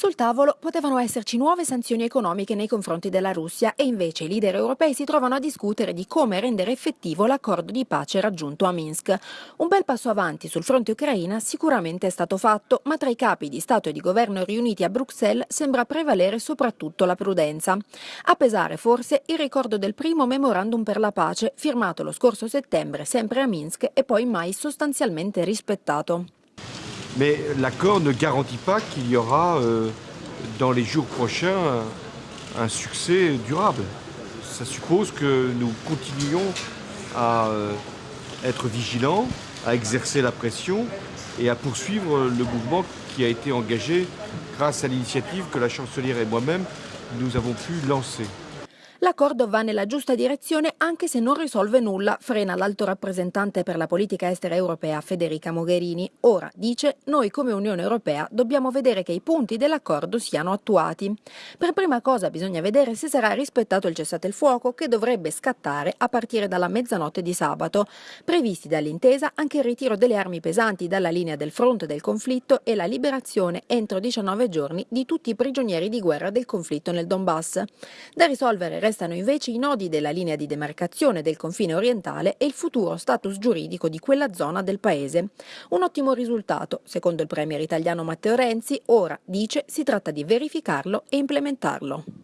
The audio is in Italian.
Sul tavolo potevano esserci nuove sanzioni economiche nei confronti della Russia e invece i leader europei si trovano a discutere di come rendere effettivo l'accordo di pace raggiunto a Minsk. Un bel passo avanti sul fronte ucraina sicuramente è stato fatto, ma tra i capi di Stato e di governo riuniti a Bruxelles sembra prevalere soprattutto la prudenza. A pesare forse il ricordo del primo memorandum per la pace firmato lo scorso settembre sempre a Minsk e poi mai sostanzialmente rispettato. Mais l'accord ne garantit pas qu'il y aura euh, dans les jours prochains un, succès durable. Ça suppose que nous continuions à euh, être vigilants, à exercer la pression et à poursuivre le mouvement qui a été engagé grâce à l'initiative que la chancelière et moi-même nous avons pu lancer. L'accordo va nella giusta direzione anche se non risolve nulla, frena l'alto rappresentante per la politica estera europea Federica Mogherini. Ora, dice, noi come Unione Europea dobbiamo vedere che i punti dell'accordo siano attuati. Per prima cosa bisogna vedere se sarà rispettato il cessate il fuoco che dovrebbe scattare a partire dalla mezzanotte di sabato. Previsti dall'intesa anche il ritiro delle armi pesanti dalla linea del fronte del conflitto e la liberazione entro 19 giorni di tutti i prigionieri di guerra del conflitto nel Donbass. Da risolvere Restano invece i nodi della linea di demarcazione del confine orientale e il futuro status giuridico di quella zona del paese. Un ottimo risultato, secondo il premier italiano Matteo Renzi, ora, dice, si tratta di verificarlo e implementarlo.